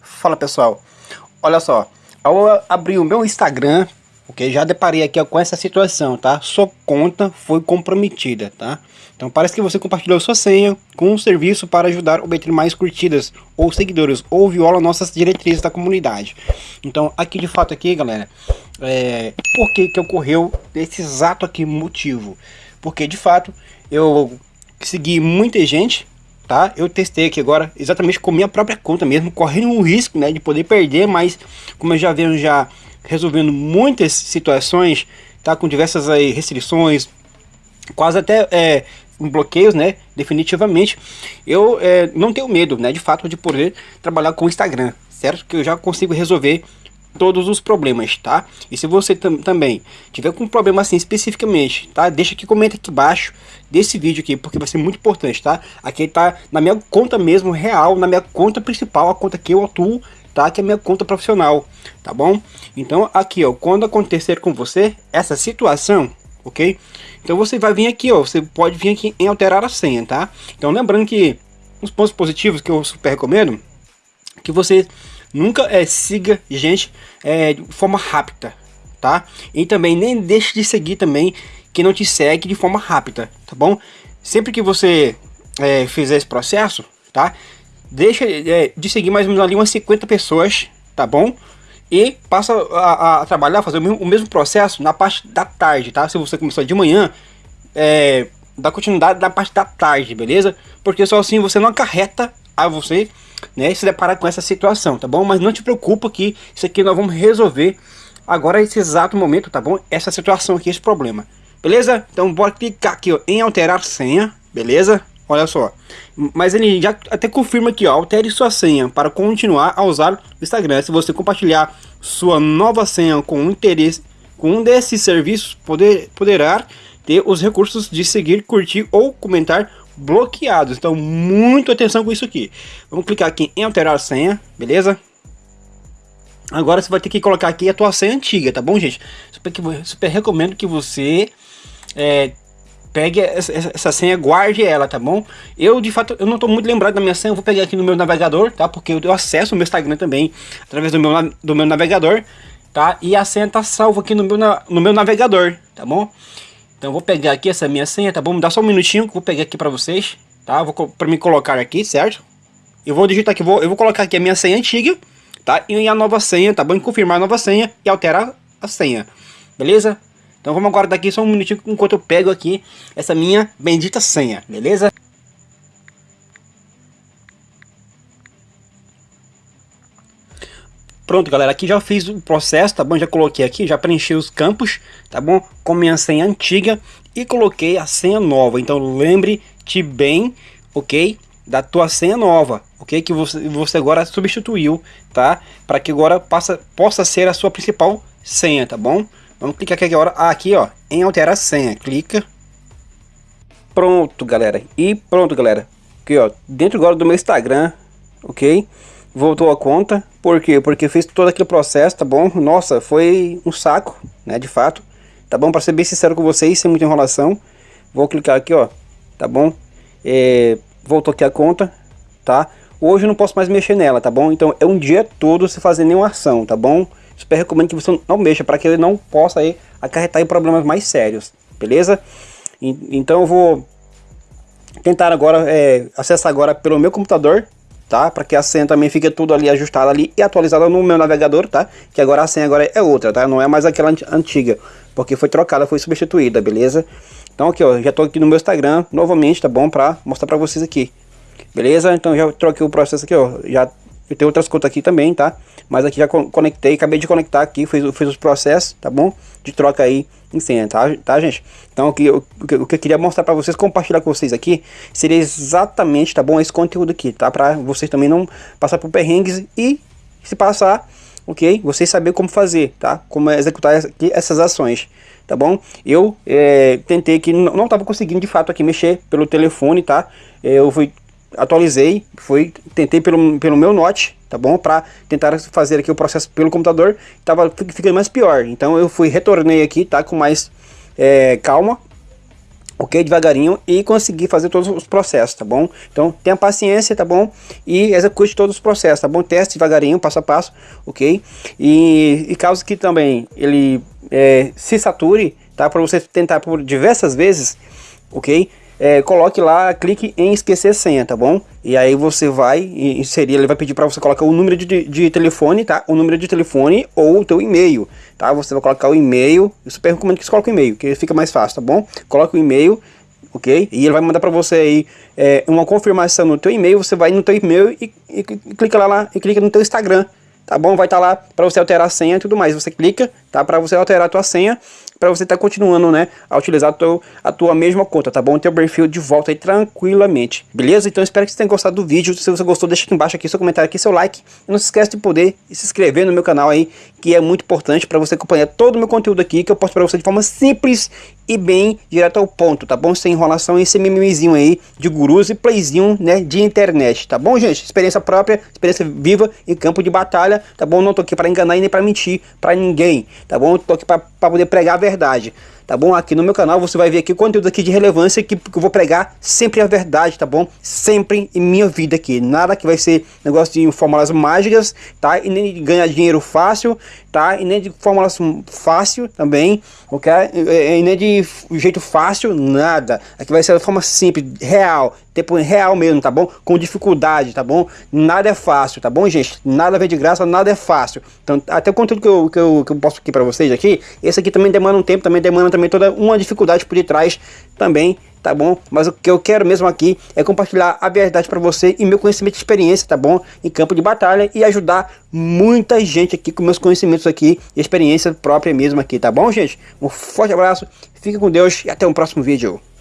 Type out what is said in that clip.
Fala pessoal, olha só, ao abrir o meu Instagram, ok, já deparei aqui com essa situação, tá? Sua conta foi comprometida, tá? Então parece que você compartilhou sua senha com um serviço para ajudar a obter mais curtidas ou seguidores, ou viola nossas diretrizes da comunidade. Então aqui de fato aqui galera, é, por que que ocorreu esse exato aqui motivo? Porque de fato eu segui muita gente, tá? Eu testei aqui agora exatamente com minha própria conta mesmo, correndo um risco, né, de poder perder, mas como eu já venho já resolvendo muitas situações, tá? Com diversas aí restrições, quase até é, bloqueios, né? Definitivamente, eu é, não tenho medo, né? De fato, de poder trabalhar com o Instagram, certo? Que eu já consigo resolver todos os problemas, tá? E se você tam também tiver com um problema assim especificamente, tá? Deixa aqui, comenta aqui embaixo desse vídeo aqui, porque vai ser muito importante, tá? Aqui tá na minha conta mesmo, real, na minha conta principal, a conta que eu atuo, tá? Que é a minha conta profissional, tá bom? Então aqui, ó, quando acontecer com você essa situação, ok? Então você vai vir aqui, ó, você pode vir aqui em alterar a senha, tá? Então lembrando que os pontos positivos que eu super recomendo, que você nunca é, siga gente é, de forma rápida, tá? E também nem deixe de seguir também quem não te segue de forma rápida, tá bom? Sempre que você é, fizer esse processo, tá? Deixa é, de seguir mais ou menos ali umas 50 pessoas, tá bom? e passa a, a trabalhar, fazer o mesmo, o mesmo, processo na parte da tarde, tá? Se você começou de manhã, é, dá continuidade na parte da tarde, beleza? Porque só assim você não acarreta a você, né, se deparar com essa situação, tá bom? Mas não te preocupa que isso aqui nós vamos resolver agora exato momento, tá bom? Essa situação aqui, esse problema, beleza? Então bora clicar aqui ó, em alterar senha, beleza? Olha só. Mas ele já até confirma aqui, ó, altere sua senha para continuar a usar o Instagram. Se você compartilhar sua nova senha com um interesse, com um desses serviços, poder, poderá ter os recursos de seguir, curtir ou comentar bloqueados. Então, muito atenção com isso aqui. Vamos clicar aqui em alterar a senha, beleza? Agora você vai ter que colocar aqui a tua senha antiga, tá bom, gente? Super, super recomendo que você é, pegue essa, essa, senha, guarde ela, tá bom? Eu, de fato, eu não tô muito lembrado da minha senha, eu vou pegar aqui no meu navegador, tá? Porque eu acesso ao meu Instagram também, através do meu, do meu navegador, tá? E a senha tá salva aqui no meu, no meu navegador, tá bom? Então vou pegar aqui essa minha senha, tá bom? Me dá só um minutinho que eu vou pegar aqui pra vocês, tá? Vou pra me colocar aqui, certo? Eu vou digitar aqui, vou, eu vou colocar aqui a minha senha antiga, tá? E a nova senha, tá bom? E confirmar a nova senha e alterar a senha, beleza? Então vamos aguardar aqui só um minutinho enquanto eu pego aqui essa minha bendita senha, beleza? Pronto, galera, aqui já fiz o processo, tá bom? Já coloquei aqui, já preenchi os campos, tá bom? Com minha senha antiga e coloquei a senha nova. Então lembre-te bem, ok? Da tua senha nova, ok? Que você, você agora substituiu, tá? Para que agora passa, possa ser a sua principal senha, tá bom? Vamos clicar aqui agora, aqui ó, em alterar senha, clica. Pronto, galera. E pronto, galera. Aqui ó, dentro agora do meu Instagram, ok? Voltou a conta, por quê? Porque fiz todo aquele processo, tá bom? Nossa, foi um saco, né, de fato. Tá bom? Para ser bem sincero com vocês, sem muita enrolação. Vou clicar aqui, ó, tá bom? É, voltou aqui a conta, tá? Hoje eu não posso mais mexer nela, tá bom? Então é um dia todo sem fazer nenhuma ação, tá bom? super recomendo que você não mexa para que ele não possa aí acarretar em problemas mais sérios, beleza? E, então eu vou tentar agora é, acessar agora pelo meu computador, tá? Para que a senha também fique tudo ali ajustada ali e atualizada no meu navegador, tá? Que agora a senha agora é outra, tá? Não é mais aquela antiga, porque foi trocada, foi substituída, beleza? Então aqui, ó, já tô aqui no meu Instagram novamente, tá bom? Para mostrar para vocês aqui. Beleza? Então já troquei o processo aqui, ó. Já eu tenho outras contas aqui também, tá? Mas aqui já conectei, acabei de conectar aqui, fiz, fiz os processos, tá bom? De troca aí em senha, tá, tá gente? Então aqui, o, o que eu queria mostrar para vocês, compartilhar com vocês aqui, seria exatamente, tá bom? Esse conteúdo aqui, tá? Para vocês também não passar por perrengues e se passar, ok? Vocês saber como fazer, tá? Como executar aqui essas ações, tá bom? Eu é, tentei que não estava conseguindo de fato aqui mexer pelo telefone, tá? Eu fui atualizei, foi, tentei pelo, pelo meu note, tá bom? Para tentar fazer aqui o processo pelo computador, tava ficando mais pior. Então eu fui, retornei aqui, tá? Com mais é, calma, ok? Devagarinho e conseguir fazer todos os processos, tá bom? Então tenha paciência, tá bom? E execute todos os processos, tá bom? Teste devagarinho, passo a passo, ok? E, e caso que também ele é, se sature, tá? Para você tentar por diversas vezes, ok? É, coloque lá, clique em esquecer senha, tá bom? E aí você vai inserir, ele vai pedir para você colocar o número de, de telefone, tá? O número de telefone ou o teu e-mail, tá? Você vai colocar o e-mail, eu super recomendo que você coloque o e-mail, que fica mais fácil, tá bom? Coloca o e-mail, ok? E ele vai mandar para você aí é, uma confirmação no teu e-mail, você vai no teu e-mail e, e, e, clica lá, lá e clica no teu Instagram, tá bom? Vai estar tá lá para você alterar a senha e tudo mais. Você clica, tá? Para você alterar a tua senha para você estar tá continuando, né, a utilizar a tua, a tua mesma conta, tá bom? O teu perfil de volta aí tranquilamente, beleza? Então espero que você tenha gostado do vídeo, se você gostou deixa aqui embaixo aqui seu comentário aqui, seu like, e não se esquece de poder se inscrever no meu canal aí, que é muito importante para você acompanhar todo o meu conteúdo aqui, que eu posto para você de forma simples e bem direto ao ponto, tá bom? Sem enrolação e esse mimizinho aí de gurus e playzinho, né, de internet, tá bom, gente? Experiência própria, experiência viva em campo de batalha, tá bom? Não tô aqui para enganar e nem para mentir para ninguém, tá bom? Tô aqui para poder pregar a verdade tá bom? Aqui no meu canal você vai ver aqui conteúdo aqui de relevância que, eu vou pregar sempre a verdade, tá bom? Sempre em minha vida aqui, nada que vai ser negócio de fórmulas mágicas, tá? E nem de ganhar dinheiro fácil, tá? E nem de fórmulas fácil também, ok? E nem de jeito fácil, nada. Aqui vai ser de forma simples, real, tempo real mesmo, tá bom? Com dificuldade, tá bom? Nada é fácil, tá bom, gente? Nada vem de graça, nada é fácil. Então, até o conteúdo que eu, que eu, que eu posto aqui pra vocês aqui, esse aqui também demanda um tempo, também demanda também toda uma dificuldade por detrás também, tá bom? Mas o que eu quero mesmo aqui é compartilhar a verdade para você e meu conhecimento e experiência, tá bom? Em campo de batalha e ajudar muita gente aqui com meus conhecimentos aqui e experiência própria mesmo aqui, tá bom, gente? Um forte abraço, fique com Deus e até o próximo vídeo.